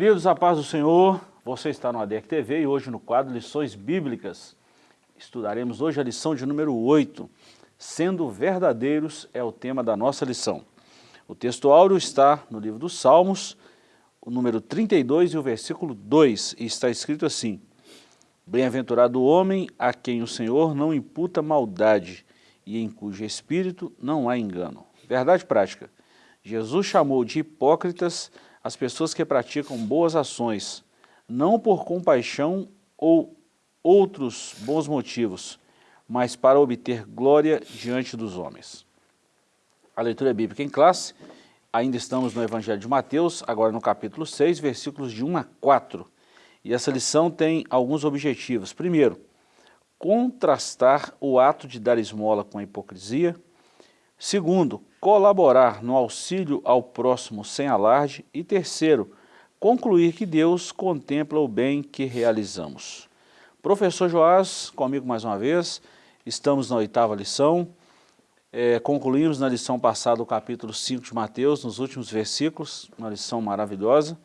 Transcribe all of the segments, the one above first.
Queridos, a paz do Senhor, você está no ADEC TV e hoje no quadro Lições Bíblicas. Estudaremos hoje a lição de número 8, Sendo Verdadeiros é o tema da nossa lição. O texto áureo está no livro dos Salmos, o número 32 e o versículo 2, e está escrito assim, Bem-aventurado o homem a quem o Senhor não imputa maldade e em cujo espírito não há engano. Verdade prática, Jesus chamou de hipócritas as pessoas que praticam boas ações, não por compaixão ou outros bons motivos, mas para obter glória diante dos homens. A leitura é bíblica em classe, ainda estamos no Evangelho de Mateus, agora no capítulo 6, versículos de 1 a 4. E essa lição tem alguns objetivos. Primeiro, contrastar o ato de dar esmola com a hipocrisia. Segundo, colaborar no auxílio ao próximo sem alarde. E terceiro, concluir que Deus contempla o bem que realizamos. Professor Joás, comigo mais uma vez, estamos na oitava lição, é, concluímos na lição passada o capítulo 5 de Mateus, nos últimos versículos, uma lição maravilhosa,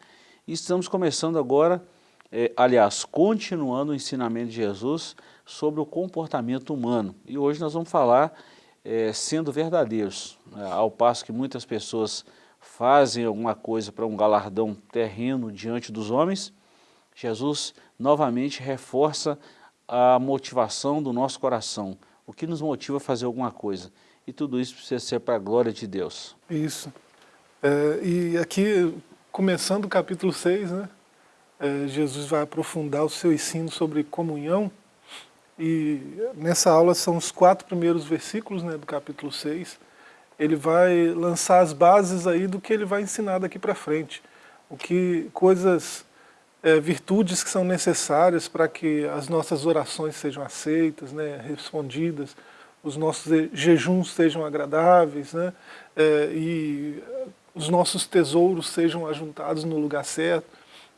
e estamos começando agora, é, aliás, continuando o ensinamento de Jesus sobre o comportamento humano. E hoje nós vamos falar é, sendo verdadeiros, né, ao passo que muitas pessoas fazem alguma coisa para um galardão terreno diante dos homens, Jesus novamente reforça a motivação do nosso coração, o que nos motiva a fazer alguma coisa. E tudo isso precisa ser para a glória de Deus. Isso. É, e aqui, começando o capítulo 6, né, é, Jesus vai aprofundar o seu ensino sobre comunhão, e nessa aula são os quatro primeiros versículos né, do capítulo 6, ele vai lançar as bases aí do que ele vai ensinar daqui para frente. O que, coisas, é, virtudes que são necessárias para que as nossas orações sejam aceitas, né, respondidas, os nossos jejuns sejam agradáveis, né, é, e os nossos tesouros sejam ajuntados no lugar certo.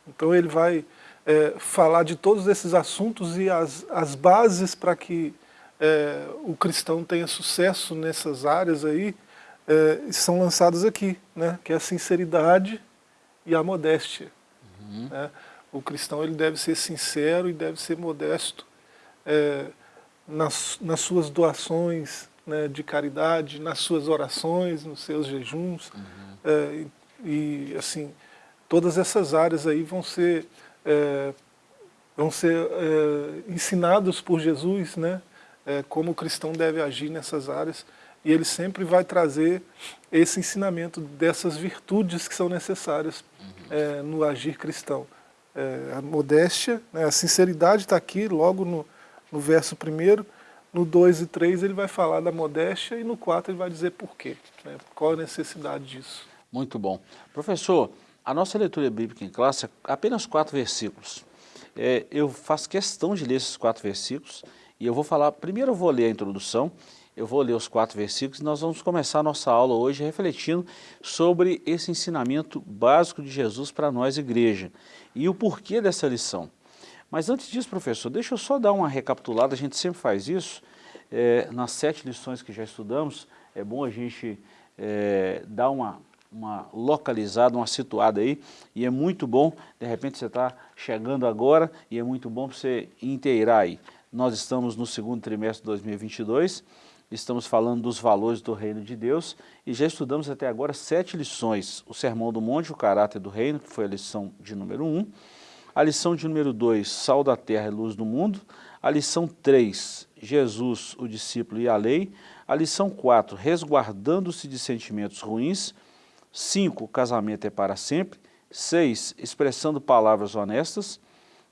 Então ele vai é, falar de todos esses assuntos e as, as bases para que é, o cristão tenha sucesso nessas áreas aí, é, são lançadas aqui, né? que é a sinceridade e a modéstia. Uhum. Né? O cristão ele deve ser sincero e deve ser modesto é, nas, nas suas doações né, de caridade, nas suas orações, nos seus jejuns. Uhum. É, e, assim, todas essas áreas aí vão ser, é, vão ser é, ensinados por Jesus, né, é, como o cristão deve agir nessas áreas e ele sempre vai trazer esse ensinamento dessas virtudes que são necessárias uhum. é, no agir cristão. É, a modéstia, né, a sinceridade está aqui logo no, no verso primeiro, no 2 e 3 ele vai falar da modéstia e no 4 ele vai dizer por quê, né, qual a necessidade disso. Muito bom. Professor, a nossa leitura bíblica em classe é apenas quatro versículos. É, eu faço questão de ler esses quatro versículos e eu vou falar, primeiro eu vou ler a introdução eu vou ler os quatro versículos e nós vamos começar a nossa aula hoje refletindo sobre esse ensinamento básico de Jesus para nós, igreja, e o porquê dessa lição. Mas antes disso, professor, deixa eu só dar uma recapitulada, a gente sempre faz isso, é, nas sete lições que já estudamos, é bom a gente é, dar uma, uma localizada, uma situada aí, e é muito bom, de repente você está chegando agora, e é muito bom você inteirar aí. Nós estamos no segundo trimestre de 2022, estamos falando dos valores do reino de Deus e já estudamos até agora sete lições. O Sermão do Monte, o caráter do reino, que foi a lição de número um. A lição de número dois, sal da terra e luz do mundo. A lição três, Jesus, o discípulo e a lei. A lição quatro, resguardando-se de sentimentos ruins. Cinco, o casamento é para sempre. Seis, expressando palavras honestas.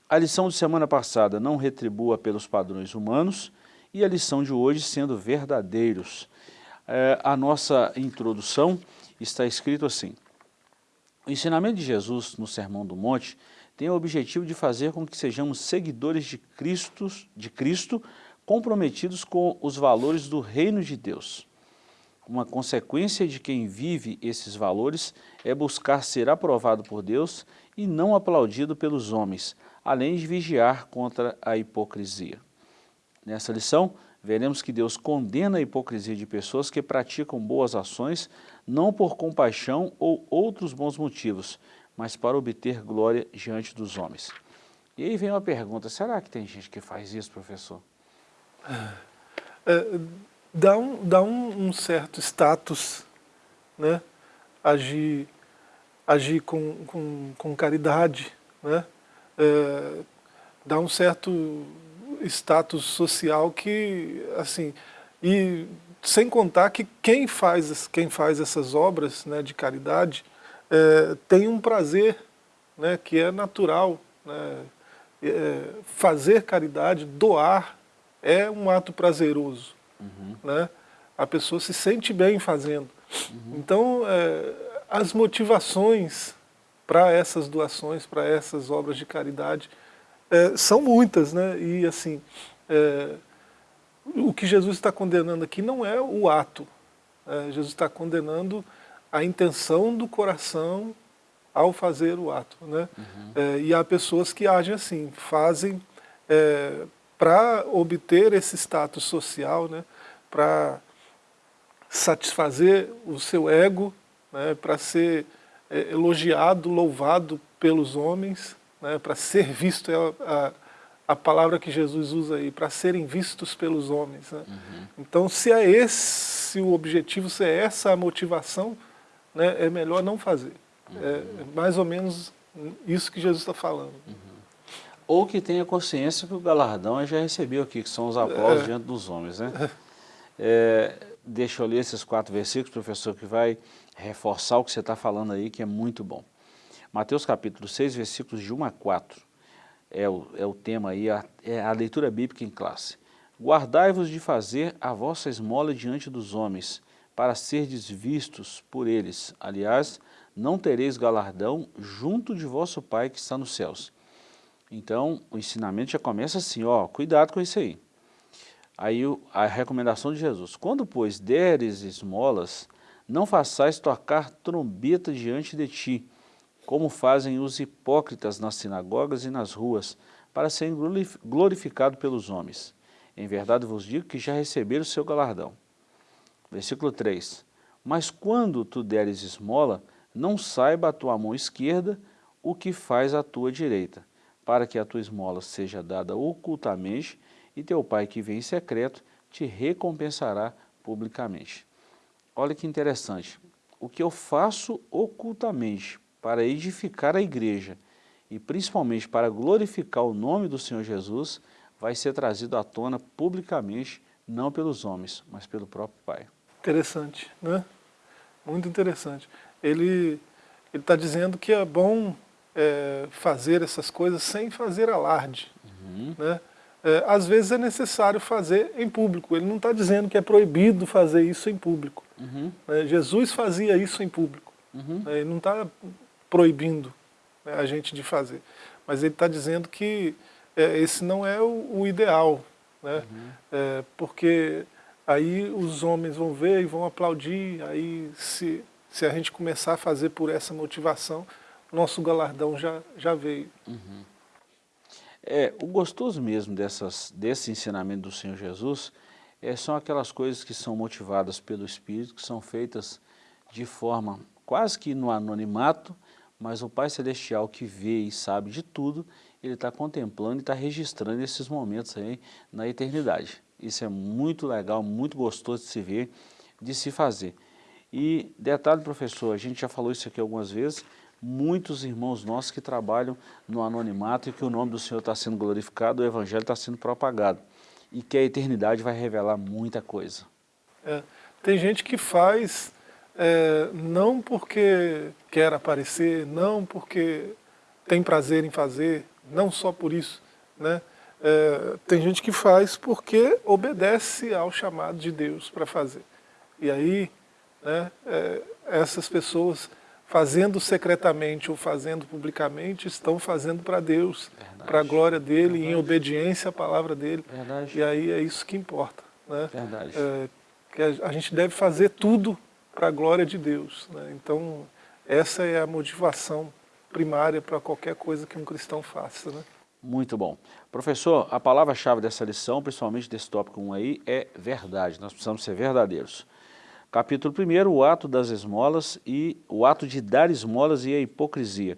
A lição de semana passada, não retribua pelos padrões humanos e a lição de hoje sendo verdadeiros. É, a nossa introdução está escrito assim, o ensinamento de Jesus no Sermão do Monte tem o objetivo de fazer com que sejamos seguidores de Cristo, de Cristo comprometidos com os valores do reino de Deus. Uma consequência de quem vive esses valores é buscar ser aprovado por Deus e não aplaudido pelos homens, além de vigiar contra a hipocrisia. Nessa lição, veremos que Deus condena a hipocrisia de pessoas que praticam boas ações, não por compaixão ou outros bons motivos, mas para obter glória diante dos homens. E aí vem uma pergunta, será que tem gente que faz isso, professor? É, dá um, dá um, um, certo status, né? agir, agir com, com, com caridade, né? É, dá um certo status social que, assim, e sem contar que quem faz, quem faz essas obras né, de caridade é, tem um prazer né, que é natural. Né, é, fazer caridade, doar, é um ato prazeroso. Uhum. Né? A pessoa se sente bem fazendo. Uhum. Então, é, as motivações para essas doações, para essas obras de caridade, é, são muitas, né? E assim, é, o que Jesus está condenando aqui não é o ato. É, Jesus está condenando a intenção do coração ao fazer o ato. Né? Uhum. É, e há pessoas que agem assim, fazem é, para obter esse status social, né? para satisfazer o seu ego, né? para ser é, elogiado, louvado pelos homens, né, para ser visto, é a, a, palavra que Jesus usa aí, para serem vistos pelos homens. Né? Uhum. Então, se é esse o objetivo, se é essa a motivação, né, é melhor não fazer. Uhum. É mais ou menos isso que Jesus está falando. Uhum. Ou que tenha consciência que o galardão já recebeu aqui, que são os aplausos é. diante dos homens. Né? É, deixa eu ler esses quatro versículos, professor, que vai reforçar o que você está falando aí, que é muito bom. Mateus capítulo 6, versículos de 1 a 4, é o, é o tema aí, a, é a leitura bíblica em classe. Guardai-vos de fazer a vossa esmola diante dos homens, para serdes vistos por eles. Aliás, não tereis galardão junto de vosso Pai que está nos céus. Então, o ensinamento já começa assim, ó, cuidado com isso aí. Aí a recomendação de Jesus, quando, pois, deres esmolas, não façais tocar trombeta diante de ti, como fazem os hipócritas nas sinagogas e nas ruas, para serem glorificados pelos homens. Em verdade vos digo que já receberam o seu galardão. Versículo 3. Mas quando tu deres esmola, não saiba a tua mão esquerda o que faz a tua direita, para que a tua esmola seja dada ocultamente, e teu pai que vem em secreto te recompensará publicamente. Olha que interessante. O que eu faço ocultamente para edificar a igreja e principalmente para glorificar o nome do Senhor Jesus, vai ser trazido à tona publicamente, não pelos homens, mas pelo próprio Pai. Interessante, né? Muito interessante. Ele está dizendo que é bom é, fazer essas coisas sem fazer alarde. Uhum. Né? É, às vezes é necessário fazer em público. Ele não está dizendo que é proibido fazer isso em público. Uhum. É, Jesus fazia isso em público. Uhum. É, ele não está proibindo né, a gente de fazer. Mas ele está dizendo que é, esse não é o, o ideal, né? Uhum. É, porque aí os homens vão ver e vão aplaudir, aí se, se a gente começar a fazer por essa motivação, nosso galardão já, já veio. Uhum. É, o gostoso mesmo dessas, desse ensinamento do Senhor Jesus é, são aquelas coisas que são motivadas pelo Espírito, que são feitas de forma quase que no anonimato, mas o Pai Celestial que vê e sabe de tudo, ele está contemplando e está registrando esses momentos aí na eternidade. Isso é muito legal, muito gostoso de se ver, de se fazer. E detalhe, professor, a gente já falou isso aqui algumas vezes, muitos irmãos nossos que trabalham no anonimato e que o nome do Senhor está sendo glorificado, o Evangelho está sendo propagado. E que a eternidade vai revelar muita coisa. É, tem gente que faz é, não porque quer aparecer, não porque tem prazer em fazer, não só por isso. Né? É, tem gente que faz porque obedece ao chamado de Deus para fazer. E aí, né, é, essas pessoas fazendo secretamente ou fazendo publicamente, estão fazendo para Deus, para a glória dele, Verdade. em obediência à palavra dele. Verdade. E aí é isso que importa. Né? Verdade. É, que a, a gente deve fazer tudo para a glória de Deus. Né? Então, essa é a motivação primária para qualquer coisa que um cristão faça. Né? Muito bom. Professor, a palavra-chave dessa lição, principalmente desse tópico 1 aí, é verdade. Nós precisamos ser verdadeiros. Capítulo 1, o ato das esmolas e o ato de dar esmolas e a hipocrisia.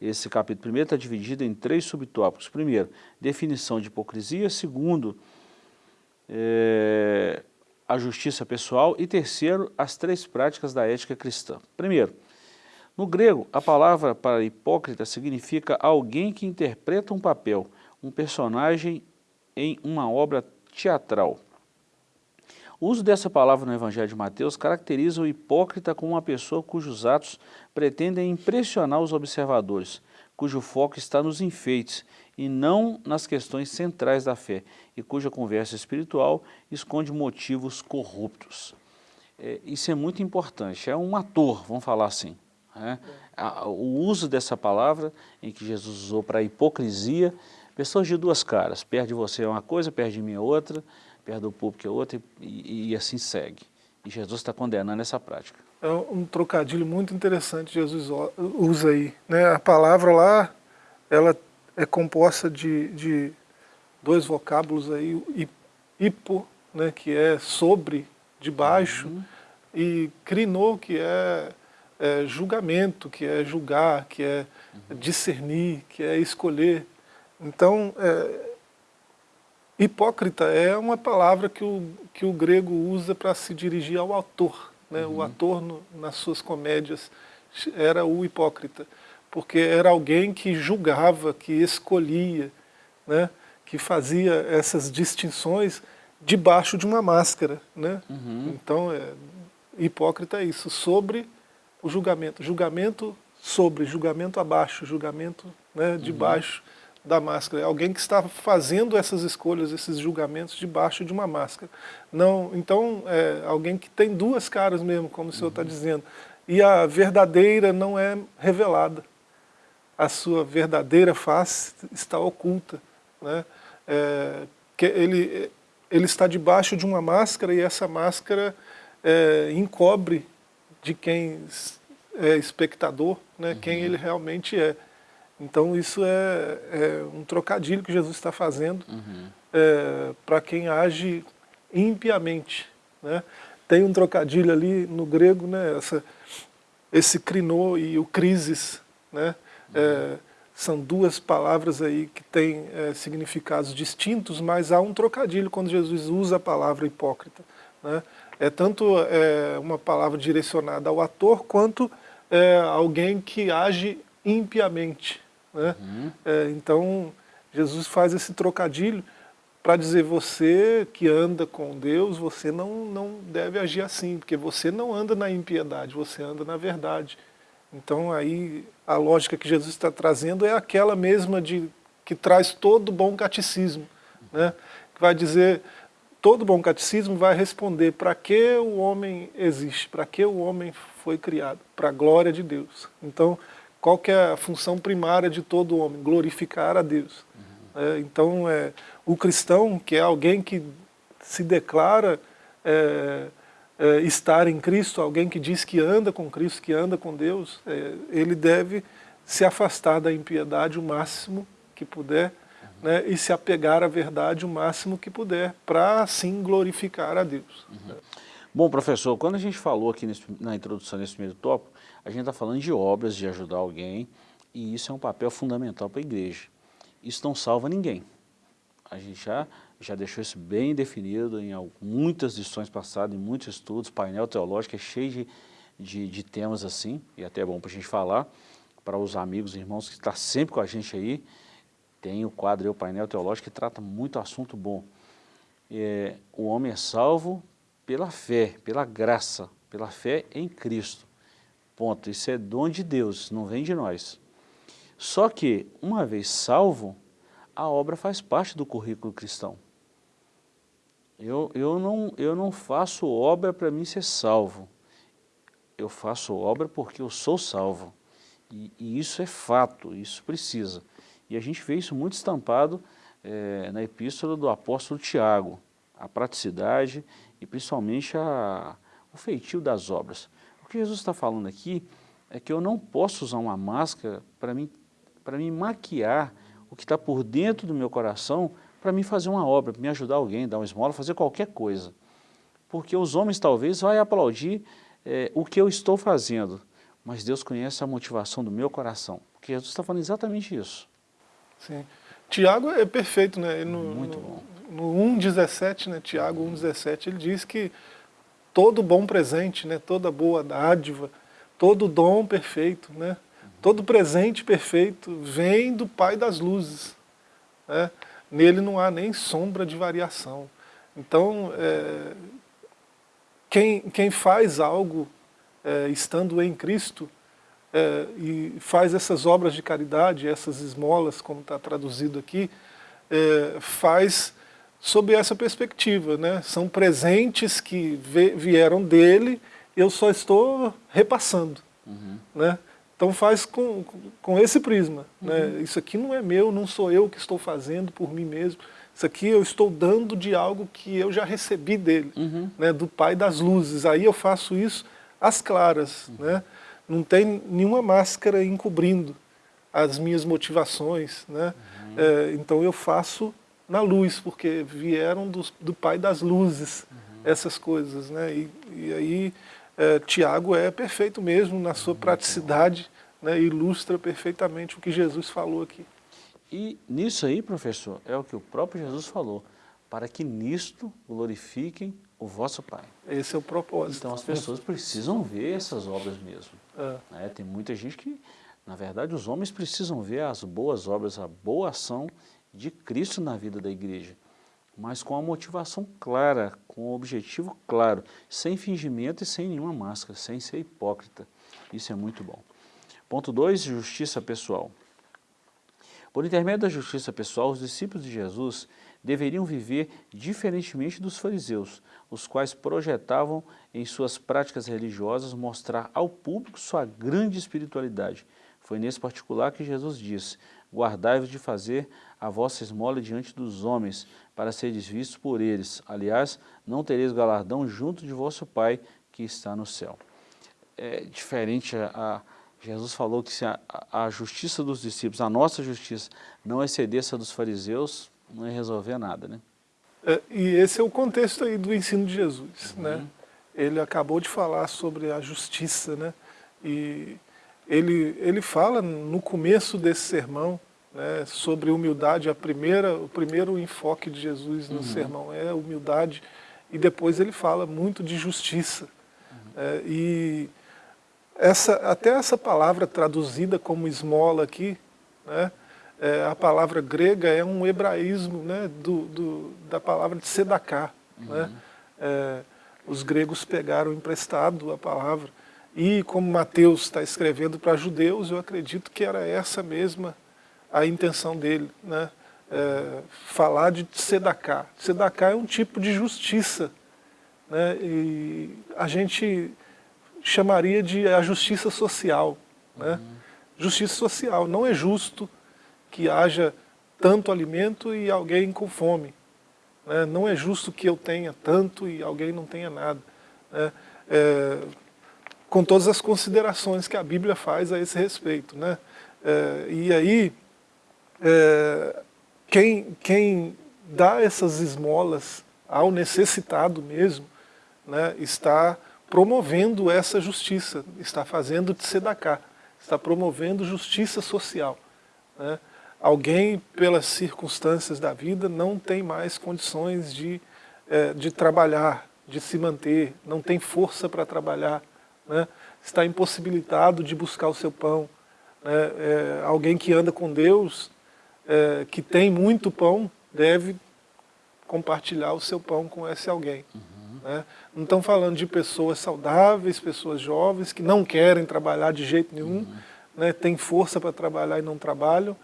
Esse capítulo 1 está dividido em três subtópicos. Primeiro, definição de hipocrisia. Segundo, é, a justiça pessoal. E terceiro, as três práticas da ética cristã. Primeiro, no grego, a palavra para hipócrita significa alguém que interpreta um papel, um personagem em uma obra teatral. O uso dessa palavra no Evangelho de Mateus caracteriza o hipócrita como uma pessoa cujos atos pretendem impressionar os observadores, cujo foco está nos enfeites e não nas questões centrais da fé, e cuja conversa espiritual esconde motivos corruptos. É, isso é muito importante, é um ator, vamos falar assim. Né? O uso dessa palavra, em que Jesus usou para a hipocrisia, pessoas de duas caras, perde você uma coisa, perde mim outra, perde o público é outra, e, e assim segue. E Jesus está condenando essa prática. É um trocadilho muito interessante que Jesus usa aí. Né? A palavra lá, ela é composta de, de dois vocábulos aí, hipo, né, que é sobre, de baixo, uhum. e crinô, que é é, julgamento, que é julgar, que é discernir, que é escolher. Então, é, hipócrita é uma palavra que o, que o grego usa para se dirigir ao autor. Né? Uhum. O ator, no, nas suas comédias, era o hipócrita, porque era alguém que julgava, que escolhia, né? que fazia essas distinções debaixo de uma máscara. Né? Uhum. Então, é, hipócrita é isso, sobre o julgamento. Julgamento sobre, julgamento abaixo, julgamento né, debaixo uhum. Da máscara. É alguém que está fazendo essas escolhas, esses julgamentos debaixo de uma máscara. Não, então, é alguém que tem duas caras mesmo, como o senhor está uhum. dizendo. E a verdadeira não é revelada. A sua verdadeira face está oculta. Né? É, que ele, ele está debaixo de uma máscara e essa máscara é, encobre de quem é espectador, né, uhum. quem ele realmente é. Então isso é, é um trocadilho que Jesus está fazendo uhum. é, para quem age impiamente. Né? Tem um trocadilho ali no grego, né, essa, esse crinô e o crisis, né? Uhum. É, são duas palavras aí que têm é, significados distintos, mas há um trocadilho quando Jesus usa a palavra hipócrita. Né? é tanto é, uma palavra direcionada ao ator, quanto é, alguém que age impiamente. Né? Uhum. É, então, Jesus faz esse trocadilho para dizer, você que anda com Deus, você não, não deve agir assim, porque você não anda na impiedade, você anda na verdade. Então, aí, a lógica que Jesus está trazendo é aquela mesma de que traz todo bom catecismo, né? que vai dizer, todo bom catecismo vai responder para que o homem existe, para que o homem foi criado, para a glória de Deus. Então, qual que é a função primária de todo homem? Glorificar a Deus. Uhum. É, então, é, o cristão, que é alguém que se declara é, é, estar em Cristo, alguém que diz que anda com Cristo, que anda com Deus, é, ele deve se afastar da impiedade o máximo que puder, né, e se apegar à verdade o máximo que puder, para assim glorificar a Deus. Uhum. Bom, professor, quando a gente falou aqui nesse, na introdução nesse primeiro tópico, a gente está falando de obras, de ajudar alguém, e isso é um papel fundamental para a igreja. Isso não salva ninguém. A gente já, já deixou isso bem definido em muitas lições passadas, em muitos estudos, painel teológico é cheio de, de, de temas assim, e até é bom para a gente falar, para os amigos e irmãos que estão tá sempre com a gente aí, tem o quadro, o painel teológico, que trata muito assunto bom. É, o homem é salvo pela fé, pela graça, pela fé em Cristo. Ponto. Isso é dom de Deus, não vem de nós. Só que, uma vez salvo, a obra faz parte do currículo cristão. Eu, eu, não, eu não faço obra para mim ser salvo. Eu faço obra porque eu sou salvo. E, e isso é fato, isso precisa. E a gente vê isso muito estampado é, na epístola do apóstolo Tiago, a praticidade e principalmente a, o feitio das obras. Que Jesus está falando aqui é que eu não posso usar uma máscara para me, me maquiar o que está por dentro do meu coração para me fazer uma obra, para me ajudar alguém, dar uma esmola, fazer qualquer coisa. Porque os homens talvez vão aplaudir é, o que eu estou fazendo, mas Deus conhece a motivação do meu coração. Porque Jesus está falando exatamente isso. Sim. Tiago é perfeito, né? No, Muito bom. No, no 1,17, né? Tiago 1,17, ele diz que todo bom presente, né? toda boa dádiva, todo dom perfeito, né? todo presente perfeito vem do Pai das luzes. Né? Nele não há nem sombra de variação. Então, é, quem, quem faz algo é, estando em Cristo, é, e faz essas obras de caridade, essas esmolas, como está traduzido aqui, é, faz sob essa perspectiva. Né? São presentes que vieram dele, eu só estou repassando. Uhum. Né? Então faz com, com esse prisma. Né? Uhum. Né? Isso aqui não é meu, não sou eu que estou fazendo por mim mesmo. Isso aqui eu estou dando de algo que eu já recebi dele, uhum. né? do Pai das Luzes. Aí eu faço isso às claras. Uhum. Né? não tem nenhuma máscara encobrindo as minhas motivações, né? Uhum. É, então eu faço na luz, porque vieram do, do Pai das Luzes uhum. essas coisas, né? E, e aí é, Tiago é perfeito mesmo na sua praticidade, né? ilustra perfeitamente o que Jesus falou aqui. E nisso aí, professor, é o que o próprio Jesus falou, para que nisto glorifiquem o vosso Pai. Esse é o propósito. Então as pessoas precisam ver essas obras mesmo. É. Né? Tem muita gente que, na verdade, os homens precisam ver as boas obras, a boa ação de Cristo na vida da igreja, mas com a motivação clara, com o objetivo claro, sem fingimento e sem nenhuma máscara, sem ser hipócrita. Isso é muito bom. Ponto 2, justiça pessoal. Por intermédio da justiça pessoal, os discípulos de Jesus deveriam viver diferentemente dos fariseus, os quais projetavam em suas práticas religiosas mostrar ao público sua grande espiritualidade. Foi nesse particular que Jesus disse, guardai-vos de fazer a vossa esmola diante dos homens, para seres vistos por eles. Aliás, não tereis galardão junto de vosso Pai que está no céu. É diferente, a, a Jesus falou que se a, a, justiça dos discípulos, a nossa justiça, não excedesse a dos fariseus, não ia resolver nada, né? É, e esse é o contexto aí do ensino de Jesus, uhum. né? Ele acabou de falar sobre a justiça, né? E ele, ele fala no começo desse sermão né, sobre humildade, a primeira, o primeiro enfoque de Jesus no uhum. sermão é humildade, e depois ele fala muito de justiça. Uhum. É, e essa, até essa palavra traduzida como esmola aqui, né, é, a palavra grega é um hebraísmo né, do, do, da palavra de sedaká. Uhum. Né? É, os gregos pegaram emprestado a palavra. E como Mateus está escrevendo para judeus, eu acredito que era essa mesma a intenção dele. Né? É, falar de sedaká. Sedaká é um tipo de justiça. Né? E a gente chamaria de a justiça social. Né? Uhum. Justiça social. Não é justo que haja tanto alimento e alguém com fome. Né? Não é justo que eu tenha tanto e alguém não tenha nada. Né? É, com todas as considerações que a Bíblia faz a esse respeito. Né? É, e aí, é, quem, quem dá essas esmolas ao necessitado mesmo, né, está promovendo essa justiça, está fazendo de sedacar, está promovendo justiça social. Né? alguém, pelas circunstâncias da vida, não tem mais condições de, é, de trabalhar, de se manter, não tem força para trabalhar, né? está impossibilitado de buscar o seu pão. Né? É, alguém que anda com Deus, é, que tem muito pão, deve compartilhar o seu pão com esse alguém. Uhum. Né? Não estão falando de pessoas saudáveis, pessoas jovens, que não querem trabalhar de jeito nenhum, uhum. né? tem força para trabalhar e não trabalham,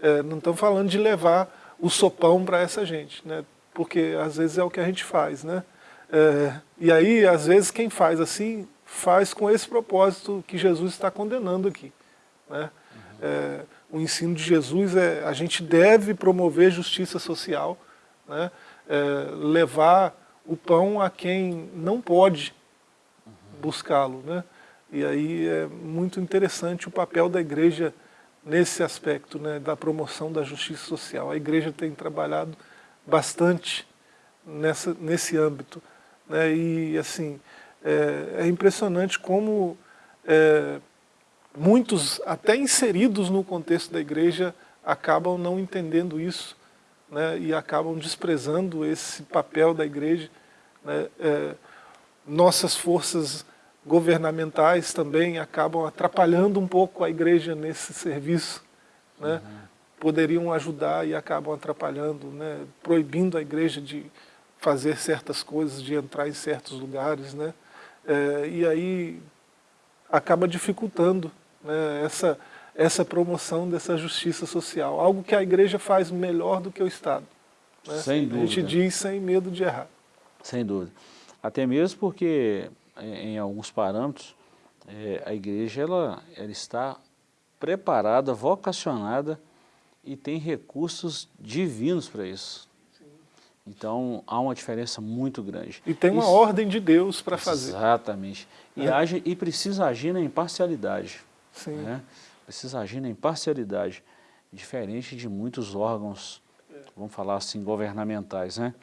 é, não estamos falando de levar o sopão para essa gente, né? porque às vezes é o que a gente faz. Né? É, e aí, às vezes, quem faz assim, faz com esse propósito que Jesus está condenando aqui. Né? Uhum. É, o ensino de Jesus é a gente deve promover justiça social, né? É, levar o pão a quem não pode buscá-lo. Né? E aí é muito interessante o papel da igreja nesse aspecto né, da promoção da justiça social. A igreja tem trabalhado bastante nessa, nesse âmbito. Né, e assim, é, é impressionante como é, muitos, até inseridos no contexto da igreja, acabam não entendendo isso né, e acabam desprezando esse papel da igreja. Né, é, nossas forças governamentais também acabam atrapalhando um pouco a igreja nesse serviço. Né? Uhum. Poderiam ajudar e acabam atrapalhando, né? proibindo a igreja de fazer certas coisas, de entrar em certos lugares. Né? É, e aí acaba dificultando né, essa, essa promoção dessa justiça social. Algo que a igreja faz melhor do que o Estado. Né? Sem dúvida. A gente diz sem medo de errar. Sem dúvida. Até mesmo porque em alguns parâmetros, é, a igreja ela, ela está preparada, vocacionada e tem recursos divinos para isso. Então, há uma diferença muito grande. E tem uma isso, ordem de Deus para fazer. Exatamente. E, é. age, e precisa agir na imparcialidade. Sim. Né? Precisa agir na imparcialidade, diferente de muitos órgãos, vamos falar assim, governamentais, né?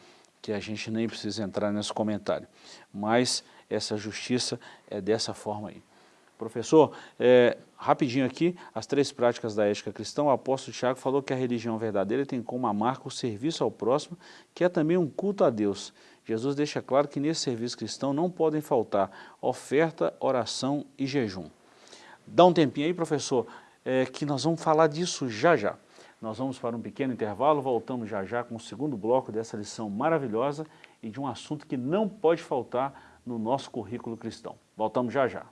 que a gente nem precisa entrar nesse comentário. Mas essa justiça é dessa forma aí. Professor, é, rapidinho aqui, as três práticas da ética cristã, o apóstolo Tiago falou que a religião verdadeira tem como a marca o serviço ao próximo, que é também um culto a Deus. Jesus deixa claro que nesse serviço cristão não podem faltar oferta, oração e jejum. Dá um tempinho aí, professor, é, que nós vamos falar disso já já. Nós vamos para um pequeno intervalo, voltamos já já com o segundo bloco dessa lição maravilhosa e de um assunto que não pode faltar no nosso currículo cristão. Voltamos já já.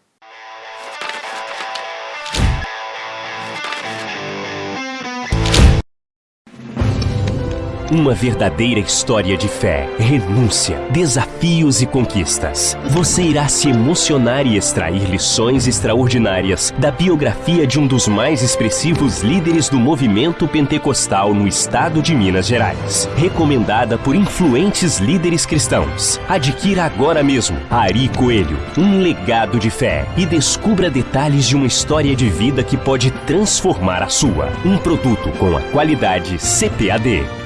Uma verdadeira história de fé, renúncia, desafios e conquistas. Você irá se emocionar e extrair lições extraordinárias da biografia de um dos mais expressivos líderes do movimento pentecostal no estado de Minas Gerais. Recomendada por influentes líderes cristãos. Adquira agora mesmo Ari Coelho, um legado de fé e descubra detalhes de uma história de vida que pode transformar a sua. Um produto com a qualidade CPAD.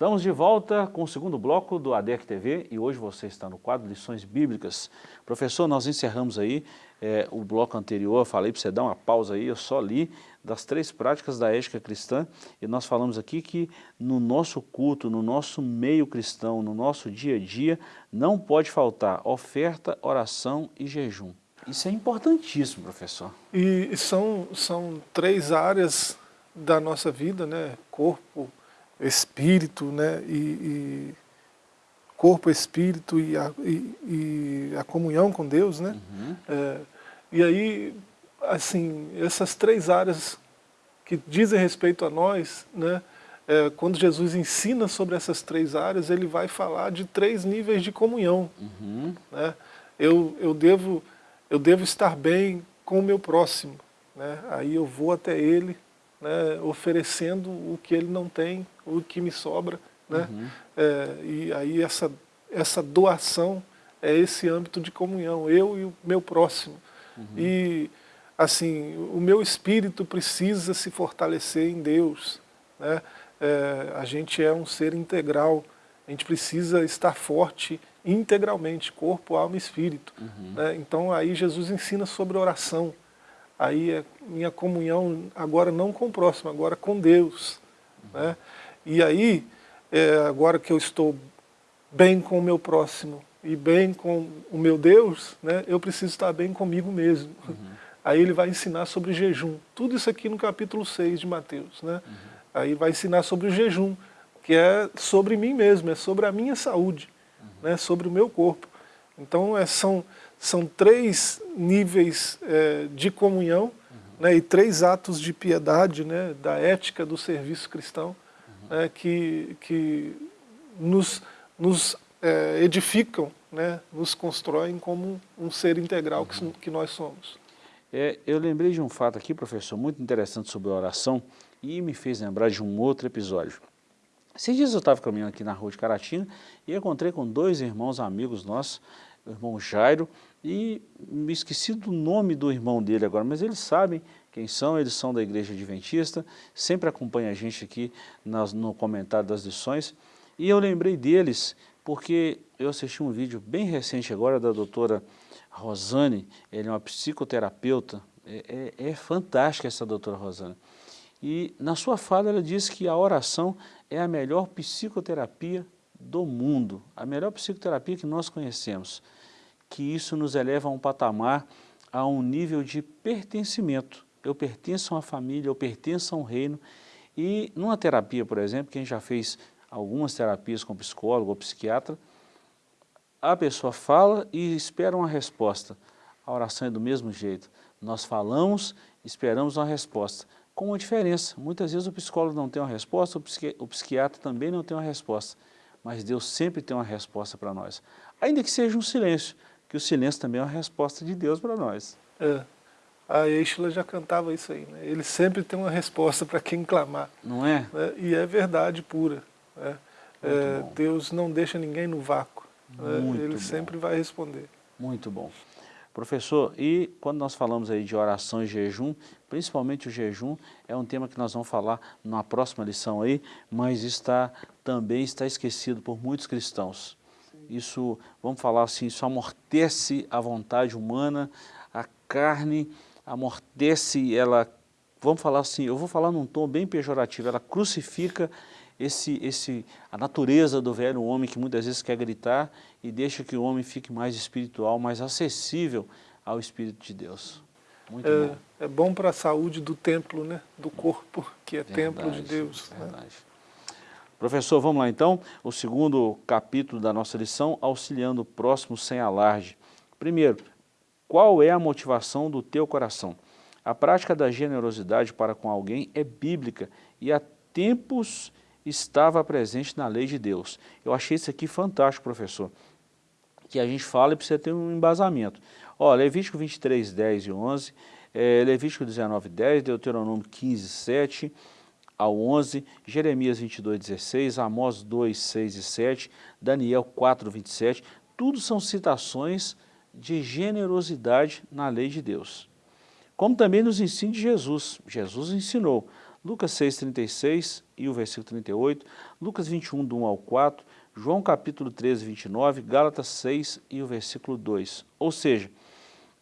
Estamos de volta com o segundo bloco do ADEC TV e hoje você está no quadro Lições Bíblicas. Professor, nós encerramos aí é, o bloco anterior, falei para você dar uma pausa aí, eu só li das três práticas da ética cristã e nós falamos aqui que no nosso culto, no nosso meio cristão, no nosso dia a dia, não pode faltar oferta, oração e jejum. Isso é importantíssimo, professor. E são, são três áreas da nossa vida, né? Corpo, espírito, né, e, e corpo, espírito e a, e, e a, comunhão com Deus, né? Uhum. É, e aí, assim, essas três áreas que dizem respeito a nós, né? É, quando Jesus ensina sobre essas três áreas, ele vai falar de três níveis de comunhão. Uhum. Né? Eu, eu, devo, eu devo estar bem com o meu próximo. Né? Aí eu vou até ele, né, oferecendo o que ele não tem, o que me sobra. Né? Uhum. É, e aí essa, essa doação é esse âmbito de comunhão, eu e o meu próximo. Uhum. E assim, o meu espírito precisa se fortalecer em Deus. Né? É, a gente é um ser integral, a gente precisa estar forte integralmente, corpo, alma e espírito. Uhum. Né? Então aí Jesus ensina sobre oração aí é minha comunhão agora não com o próximo, agora com Deus. Uhum. Né? E aí, é, agora que eu estou bem com o meu próximo e bem com o meu Deus, né, eu preciso estar bem comigo mesmo. Uhum. Aí ele vai ensinar sobre jejum. Tudo isso aqui no capítulo 6 de Mateus. Né? Uhum. Aí vai ensinar sobre o jejum, que é sobre mim mesmo, é sobre a minha saúde, né, sobre o meu corpo. Então é, são são três níveis é, de comunhão uhum. né, e três atos de piedade né, da ética do serviço cristão uhum. né, que, que nos, nos é, edificam, né, nos constroem como um ser integral uhum. que, que nós somos. É, eu lembrei de um fato aqui, professor, muito interessante sobre a oração e me fez lembrar de um outro episódio. Esses dias eu estava caminhando aqui na rua de Caratinga e encontrei com dois irmãos amigos nossos irmão Jairo, e me esqueci do nome do irmão dele agora, mas eles sabem quem são, eles são da Igreja Adventista, sempre acompanha a gente aqui nas, no comentário das lições, e eu lembrei deles porque eu assisti um vídeo bem recente agora da doutora Rosane, ele é uma psicoterapeuta, é, é, é fantástica essa doutora Rosane, e na sua fala ela diz que a oração é a melhor psicoterapia do mundo, a melhor psicoterapia que nós conhecemos, que isso nos eleva a um patamar, a um nível de pertencimento. Eu pertenço a uma família, eu pertenço a um reino, e numa terapia, por exemplo, quem já fez algumas terapias com psicólogo ou psiquiatra, a pessoa fala e espera uma resposta. A oração é do mesmo jeito. Nós falamos, esperamos uma resposta com uma diferença. Muitas vezes o psicólogo não tem uma resposta, o, o psiquiatra também não tem uma resposta, mas Deus sempre tem uma resposta para nós. Ainda que seja um silêncio, que o silêncio também é uma resposta de Deus para nós. É. A Eichla já cantava isso aí, né? ele sempre tem uma resposta para quem clamar. Não é? Né? E é verdade pura. Né? É, Deus não deixa ninguém no vácuo, né? ele bom. sempre vai responder. Muito bom. Professor, e quando nós falamos aí de oração e jejum, principalmente o jejum, é um tema que nós vamos falar na próxima lição aí, mas está também está esquecido por muitos cristãos. Isso, vamos falar assim, isso amortece a vontade humana, a carne amortece, ela, vamos falar assim, eu vou falar num tom bem pejorativo, ela crucifica esse, esse, a natureza do velho homem que muitas vezes quer gritar e deixa que o homem fique mais espiritual, mais acessível ao Espírito de Deus. Muito é, bom. É bom para a saúde do templo, né? do corpo, que é verdade, templo de Deus. Né? Verdade. Né? Professor, vamos lá então, o segundo capítulo da nossa lição, auxiliando o próximo sem alarde. Primeiro, qual é a motivação do teu coração? A prática da generosidade para com alguém é bíblica e há tempos estava presente na lei de Deus. Eu achei isso aqui fantástico, professor, que a gente fala e precisa ter um embasamento. Ó, Levítico 23, 10 e 11, é, Levítico 19, 10, Deuteronômio 15, 7 ao 11, Jeremias 22, 16, Amós 2, 6 e 7, Daniel 4, 27, tudo são citações de generosidade na lei de Deus. Como também nos ensina Jesus. Jesus ensinou, Lucas 6, 36 e o versículo 38, Lucas 21, do 1 ao 4, João capítulo 13, 29, Gálatas 6 e o versículo 2. Ou seja,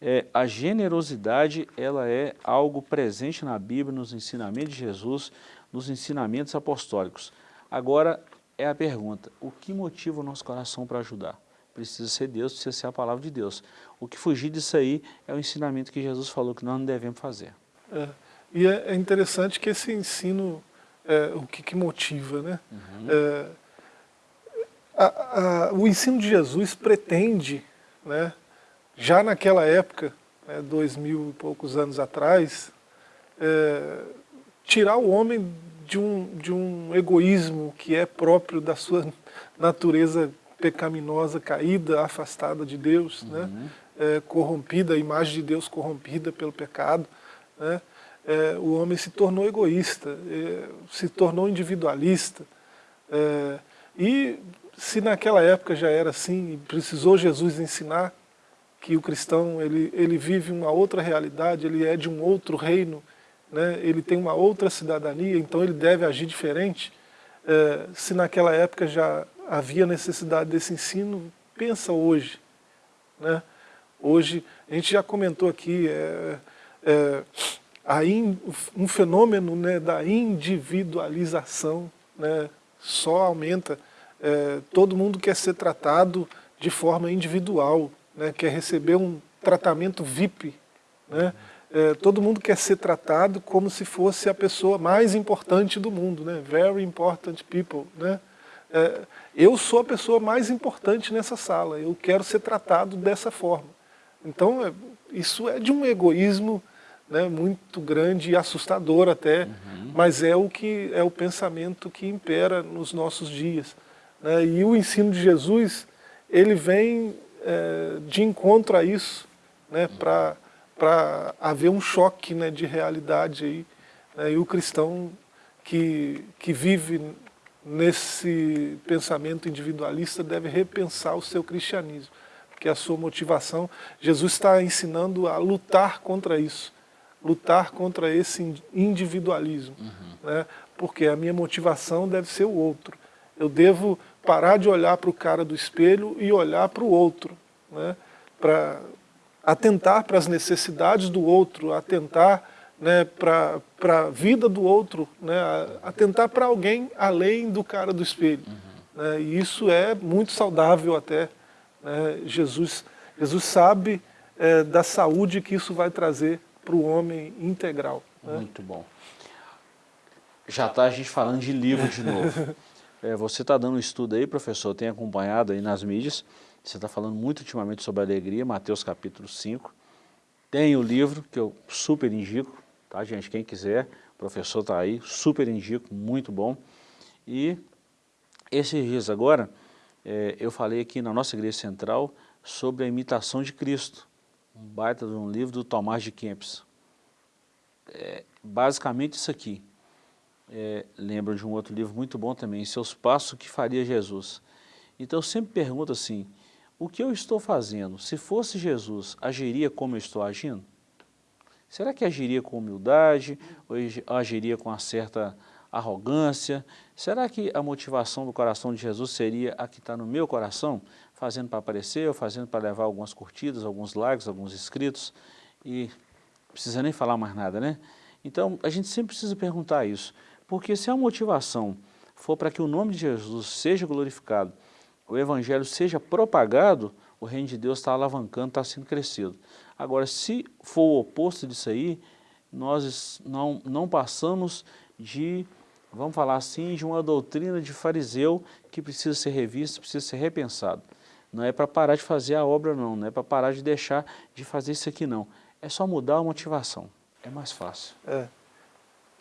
é, a generosidade ela é algo presente na Bíblia, nos ensinamentos de Jesus, nos ensinamentos apostólicos. Agora é a pergunta, o que motiva o nosso coração para ajudar? Precisa ser Deus, precisa ser a palavra de Deus. O que fugir disso aí é o ensinamento que Jesus falou que nós não devemos fazer. É. E é, é interessante que esse ensino, é, o que, que, motiva, né? Uhum. É, a, a, o ensino de Jesus pretende, né, já naquela época, né, dois mil e poucos anos atrás, é, tirar o homem de um, de um egoísmo que é próprio da sua natureza pecaminosa, caída, afastada de Deus, uhum. né? É, corrompida, a imagem de Deus corrompida pelo pecado. Né? é, o homem se tornou egoísta, é, se tornou individualista. É, e se naquela época já era assim, precisou Jesus ensinar que o cristão ele, ele vive uma outra realidade, ele é de um outro reino, né, ele tem uma outra cidadania, então ele deve agir diferente. É, se naquela época já havia necessidade desse ensino, pensa hoje. Né? Hoje, a gente já comentou aqui, é, é, in, um fenômeno né, da individualização né, só aumenta. É, todo mundo quer ser tratado de forma individual, né, quer receber um tratamento VIP. Né, é, todo mundo quer ser tratado como se fosse a pessoa mais importante do mundo, né, very important people. Né, é, eu sou a pessoa mais importante nessa sala, eu quero ser tratado dessa forma. Então, é, isso é de um egoísmo né, muito grande e assustador até, uhum. mas é o, que, é o pensamento que impera nos nossos dias. Né, e o ensino de Jesus, ele vem é, de encontro a isso, né, uhum. Para haver um choque né, de realidade aí, né, e o cristão que, que vive nesse pensamento individualista deve repensar o seu cristianismo. que é a sua motivação. Jesus está ensinando a lutar contra isso, lutar contra esse individualismo, uhum. né? porque a minha motivação deve ser o outro. Eu devo parar de olhar para o cara do espelho e olhar para o outro, né? para atentar para as necessidades do outro, atentar né, para a vida do outro, né, atentar para alguém além do cara do espelho. Uhum. Né, e isso é muito saudável até. Né, Jesus, Jesus sabe é, da saúde que isso vai trazer para o homem integral. Né. Muito bom. Já está a gente falando de livro de novo. É, você está dando um estudo aí, professor, tem acompanhado aí nas mídias, você está falando muito ultimamente sobre alegria, Mateus capítulo 5. Tem o livro que eu super indico, tá gente? Quem quiser, o professor está aí, super indico, muito bom. E esses dias agora, é, eu falei aqui na nossa igreja central sobre a imitação de Cristo, um baita de um livro do Tomás de Kempis. É, basicamente isso aqui. É, lembro de um outro livro muito bom também, Seus Passos que Faria Jesus. Então eu sempre pergunto assim, o que eu estou fazendo? Se fosse Jesus, agiria como eu estou agindo? Será que agiria com humildade ou agiria com uma certa arrogância? Será que a motivação do coração de Jesus seria a que está no meu coração, fazendo para aparecer ou fazendo para levar algumas curtidas, alguns likes, alguns inscritos e não precisa nem falar mais nada, né? Então a gente sempre precisa perguntar isso, porque se a motivação for para que o nome de Jesus seja glorificado, o evangelho seja propagado, o reino de Deus está alavancando, está sendo crescido. Agora, se for o oposto disso aí, nós não, não passamos de, vamos falar assim, de uma doutrina de fariseu que precisa ser revista, precisa ser repensado. Não é para parar de fazer a obra não, não é para parar de deixar de fazer isso aqui não. É só mudar a motivação, é mais fácil. É.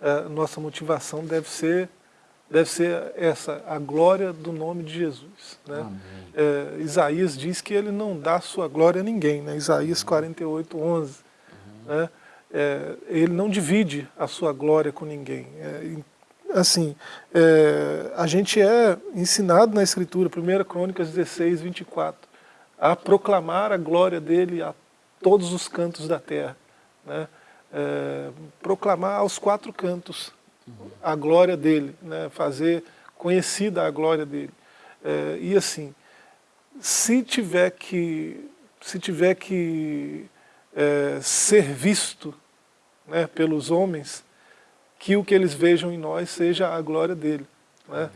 é nossa motivação deve ser deve ser essa, a glória do nome de Jesus. Né? É, Isaías diz que ele não dá sua glória a ninguém, né? Isaías 48, 11. Uhum. Né? É, ele não divide a sua glória com ninguém. É, assim, é, a gente é ensinado na Escritura, 1 Crônicas 16, 24, a proclamar a glória dele a todos os cantos da terra. Né? É, proclamar aos quatro cantos a glória dele, né? fazer conhecida a glória dele. É, e assim, se tiver que, se tiver que é, ser visto né, pelos homens, que o que eles vejam em nós seja a glória dele. Né?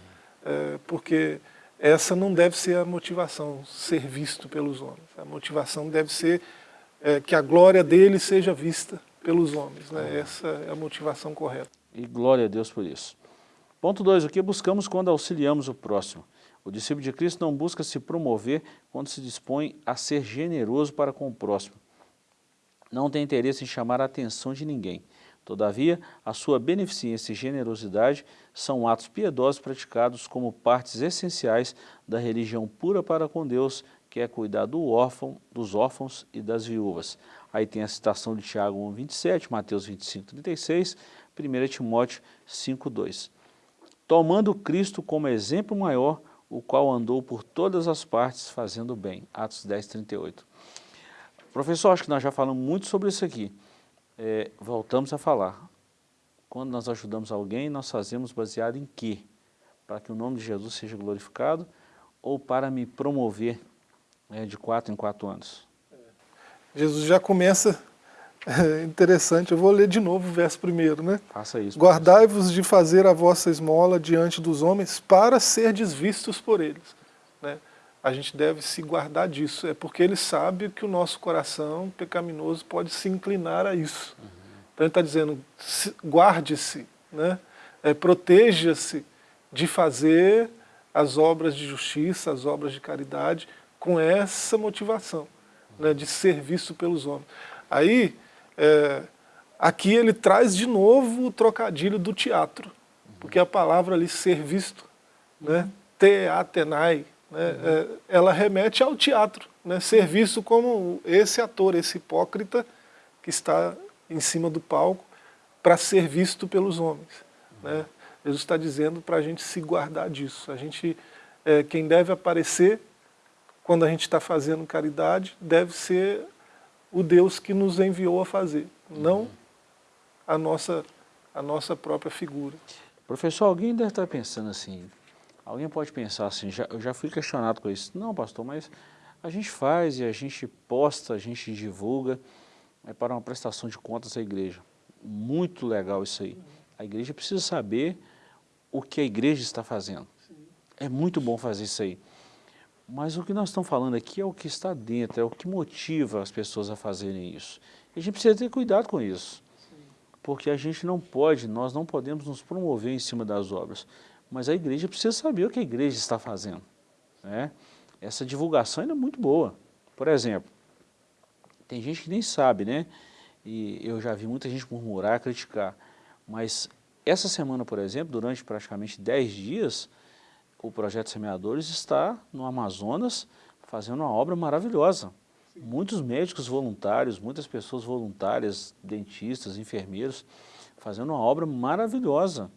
É, porque essa não deve ser a motivação, ser visto pelos homens. A motivação deve ser é, que a glória dele seja vista pelos homens. Né? Essa é a motivação correta. E glória a Deus por isso. Ponto 2. O que buscamos quando auxiliamos o próximo? O discípulo de Cristo não busca se promover quando se dispõe a ser generoso para com o próximo. Não tem interesse em chamar a atenção de ninguém. Todavia, a sua beneficência e generosidade são atos piedosos praticados como partes essenciais da religião pura para com Deus, que é cuidar do órfão, dos órfãos e das viúvas. Aí tem a citação de Tiago 1, 27, Mateus 25, 36, 1 Timóteo 5,2. Tomando Cristo como exemplo maior, o qual andou por todas as partes fazendo bem. Atos 10, 38. Professor, acho que nós já falamos muito sobre isso aqui. É, voltamos a falar. Quando nós ajudamos alguém, nós fazemos baseado em quê? Para que o nome de Jesus seja glorificado ou para me promover né, de quatro em quatro anos? Jesus já começa é interessante, eu vou ler de novo o verso primeiro, né? Faça isso. Guardai-vos de fazer a vossa esmola diante dos homens para ser desvistos por eles. Né? A gente deve se guardar disso, é porque ele sabe que o nosso coração pecaminoso pode se inclinar a isso. Uhum. Então ele está dizendo, guarde-se, né? é, proteja-se de fazer as obras de justiça, as obras de caridade, com essa motivação, né, de ser visto pelos homens. Aí, é, aqui ele traz de novo o trocadilho do teatro, porque a palavra ali, ser visto, né, teatenai, né, é, ela remete ao teatro, né, ser visto como esse ator, esse hipócrita que está em cima do palco para ser visto pelos homens. Né? Jesus está dizendo para a gente se guardar disso. A gente, é, quem deve aparecer quando a gente está fazendo caridade, deve ser o Deus que nos enviou a fazer, não a nossa, a nossa própria figura. Professor, alguém deve estar pensando assim, alguém pode pensar assim, já, eu já fui questionado com isso, não pastor, mas a gente faz e a gente posta, a gente divulga, é para uma prestação de contas à igreja. Muito legal isso aí. A igreja precisa saber o que a igreja está fazendo. É muito bom fazer isso aí. Mas o que nós estamos falando aqui é o que está dentro, é o que motiva as pessoas a fazerem isso. E a gente precisa ter cuidado com isso. Porque a gente não pode, nós não podemos nos promover em cima das obras. Mas a igreja precisa saber o que a igreja está fazendo. Né? Essa divulgação é muito boa. Por exemplo, tem gente que nem sabe, né? E eu já vi muita gente murmurar, criticar. Mas essa semana, por exemplo, durante praticamente 10 dias, o Projeto Semeadores está no Amazonas fazendo uma obra maravilhosa. Sim. Muitos médicos voluntários, muitas pessoas voluntárias, dentistas, enfermeiros, fazendo uma obra maravilhosa.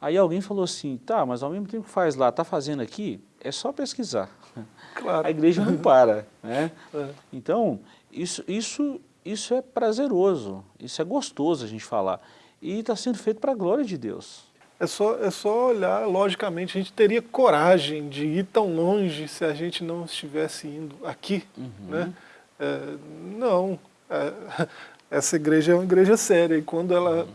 Aí alguém falou assim, tá, mas ao mesmo tempo que faz lá, está fazendo aqui, é só pesquisar. Claro. A igreja não para. Né? É. Então, isso, isso, isso é prazeroso, isso é gostoso a gente falar. E está sendo feito para a glória de Deus. É só, é só olhar, logicamente, a gente teria coragem de ir tão longe se a gente não estivesse indo aqui, uhum. né? É, não, é, essa igreja é uma igreja séria e quando ela uhum.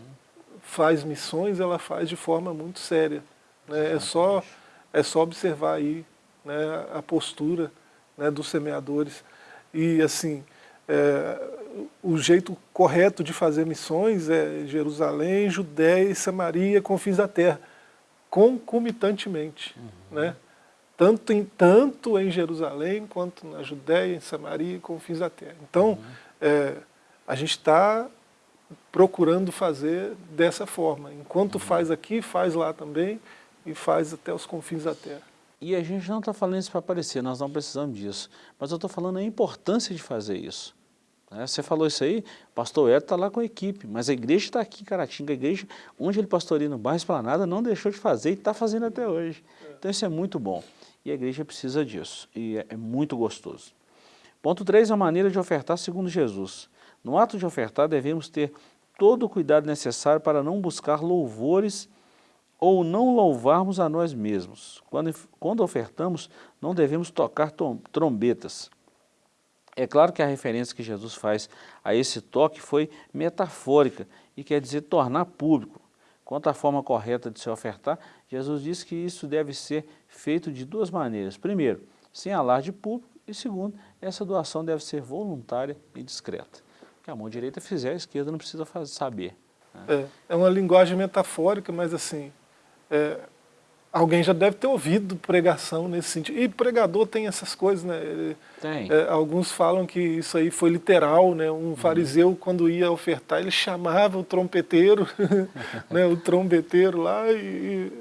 faz missões, ela faz de forma muito séria. Né? É, só, é só observar aí né, a postura né, dos semeadores. E assim, é, o jeito correto de fazer missões é Jerusalém, Judéia e Samaria, confins da terra, concomitantemente. Uhum. Né? Tanto, em, tanto em Jerusalém, quanto na Judéia, em Samaria e confins da terra. Então, uhum. é, a gente está procurando fazer dessa forma. Enquanto uhum. faz aqui, faz lá também, e faz até os confins da terra. E a gente não está falando isso para aparecer, nós não precisamos disso. Mas eu estou falando a importância de fazer isso. Né? Você falou isso aí, pastor Hélio está lá com a equipe, mas a igreja está aqui em Caratinga, a igreja onde ele pastoreia no bairro Esplanada não deixou de fazer e está fazendo até hoje. Então isso é muito bom. E a igreja precisa disso, e é, é muito gostoso. Ponto 3, a maneira de ofertar segundo Jesus. No ato de ofertar devemos ter todo o cuidado necessário para não buscar louvores ou não louvarmos a nós mesmos. Quando, quando ofertamos, não devemos tocar trombetas. É claro que a referência que Jesus faz a esse toque foi metafórica e quer dizer tornar público. Quanto à forma correta de se ofertar, Jesus diz que isso deve ser feito de duas maneiras. Primeiro, sem alarde público e segundo, essa doação deve ser voluntária e discreta. O que a mão direita fizer, a esquerda não precisa fazer, saber. Né? É, é uma linguagem metafórica, mas assim, é, alguém já deve ter ouvido pregação nesse sentido. E pregador tem essas coisas, né? Tem. É, alguns falam que isso aí foi literal, né? Um uhum. fariseu, quando ia ofertar, ele chamava o trompeteiro, né? o trombeteiro lá e, e,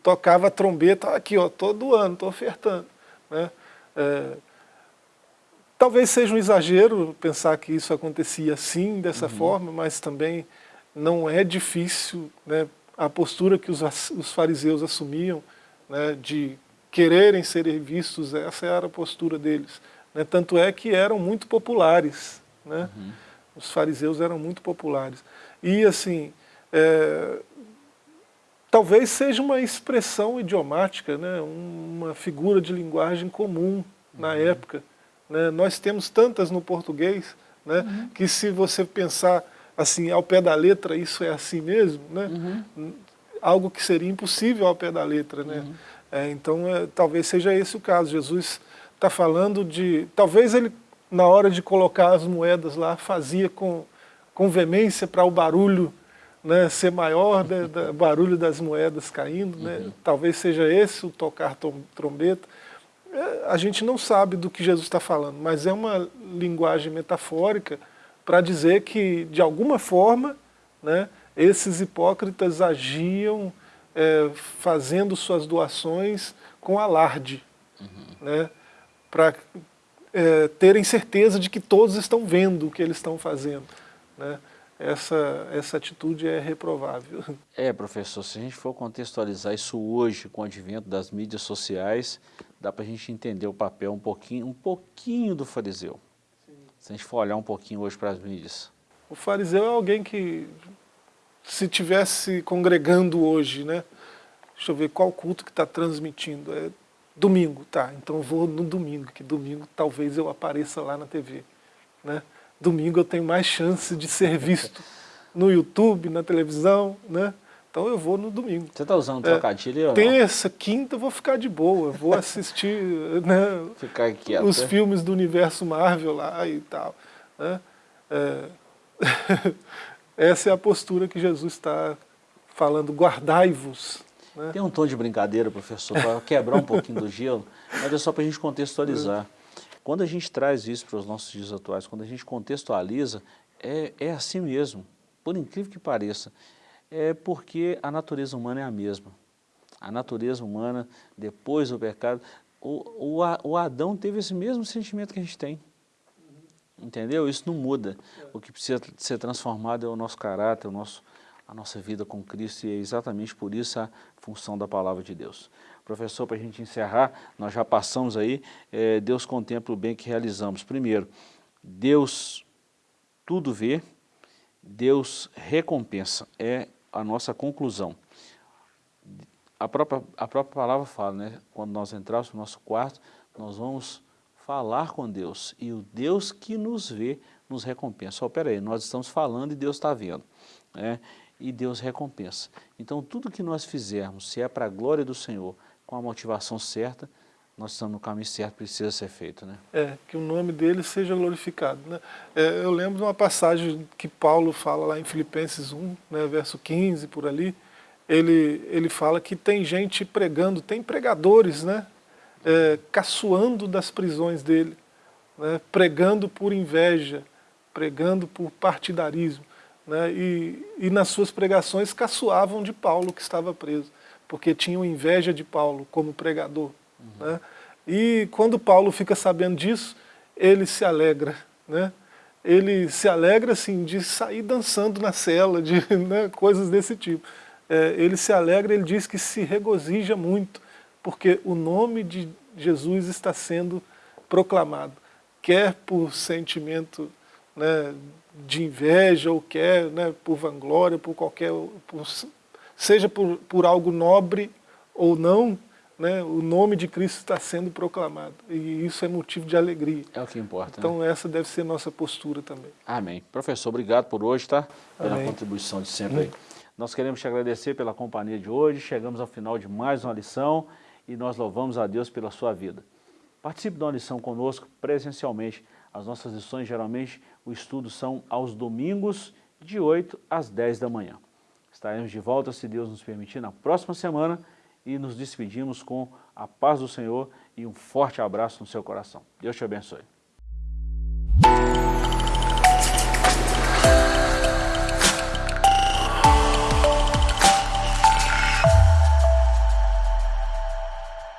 tocava a trombeta, aqui ó, todo ano, estou ofertando. Né? É, talvez seja um exagero pensar que isso acontecia assim, dessa uhum. forma, mas também não é difícil, né? A postura que os, os fariseus assumiam, né, de quererem serem vistos, essa era a postura deles. Né, tanto é que eram muito populares, né, uhum. os fariseus eram muito populares. E assim, é, talvez seja uma expressão idiomática, né, uma figura de linguagem comum na uhum. época. Né, nós temos tantas no português, né, uhum. que se você pensar assim, ao pé da letra, isso é assim mesmo, né? Uhum. Algo que seria impossível ao pé da letra, né? Uhum. É, então, é, talvez seja esse o caso. Jesus está falando de... Talvez ele, na hora de colocar as moedas lá, fazia com, com veemência para o barulho né, ser maior, né, da, barulho das moedas caindo, né? Uhum. Talvez seja esse o tocar trombeta. É, a gente não sabe do que Jesus está falando, mas é uma linguagem metafórica para dizer que, de alguma forma, né, esses hipócritas agiam é, fazendo suas doações com alarde, uhum. né, para é, terem certeza de que todos estão vendo o que eles estão fazendo. Né. essa, essa atitude é reprovável. É, professor, se a gente for contextualizar isso hoje com o advento das mídias sociais, dá para a gente entender o papel um pouquinho, um pouquinho do fariseu. Se a gente for olhar um pouquinho hoje para as mídias. O fariseu é alguém que, se tivesse congregando hoje, né? Deixa eu ver qual culto que está transmitindo. É domingo, tá, então eu vou no domingo, que domingo talvez eu apareça lá na TV. Né? Domingo eu tenho mais chance de ser visto no YouTube, na televisão, né? Então eu vou no domingo. Você está usando trocadilho é, Terça, quinta eu vou ficar de boa, vou assistir né, ficar quieto, os é? filmes do universo Marvel lá e tal. Né? É, essa é a postura que Jesus está falando, guardai-vos né? Tem um tom de brincadeira, professor, para quebrar um pouquinho do gelo, mas é só para a gente contextualizar. Quando a gente traz isso para os nossos dias atuais, quando a gente contextualiza, é, é assim mesmo, por incrível que pareça. É porque a natureza humana é a mesma. A natureza humana, depois do pecado, o, o, o Adão teve esse mesmo sentimento que a gente tem. Entendeu? Isso não muda. O que precisa ser transformado é o nosso caráter, o nosso, a nossa vida com Cristo e é exatamente por isso a função da palavra de Deus. Professor, para a gente encerrar, nós já passamos aí, é, Deus contempla o bem que realizamos. Primeiro, Deus tudo vê, Deus recompensa, é a nossa conclusão. A própria, a própria palavra fala, né? quando nós entrarmos no nosso quarto, nós vamos falar com Deus, e o Deus que nos vê nos recompensa. Oh, peraí, nós estamos falando e Deus está vendo. Né? e Deus recompensa. Então tudo que nós fizermos, se é para a glória do Senhor, com a motivação certa, nós estamos no caminho certo, precisa ser feito. Né? É, que o nome dele seja glorificado. Né? É, eu lembro de uma passagem que Paulo fala lá em Filipenses 1, né, verso 15, por ali, ele, ele fala que tem gente pregando, tem pregadores, né, é, caçoando das prisões dele, né, pregando por inveja, pregando por partidarismo né, e, e nas suas pregações caçoavam de Paulo que estava preso, porque tinham inveja de Paulo como pregador. Uhum. Né? E quando Paulo fica sabendo disso, ele se alegra, né? ele se alegra assim, de sair dançando na cela, de né, coisas desse tipo. É, ele se alegra, ele diz que se regozija muito, porque o nome de Jesus está sendo proclamado, quer por sentimento né, de inveja ou quer, né, por vanglória, por qualquer, por, seja por, por algo nobre ou não, né, o nome de Cristo está sendo proclamado. E isso é motivo de alegria. É o que importa. Então né? essa deve ser nossa postura também. Amém. Professor, obrigado por hoje, tá? Pela Amém. contribuição de sempre aí. Nós queremos te agradecer pela companhia de hoje, chegamos ao final de mais uma lição e nós louvamos a Deus pela sua vida. Participe de uma lição conosco presencialmente. As nossas lições, geralmente, o estudo são aos domingos, de 8 às 10 da manhã. Estaremos de volta, se Deus nos permitir, na próxima semana e nos despedimos com a paz do Senhor e um forte abraço no seu coração. Deus te abençoe.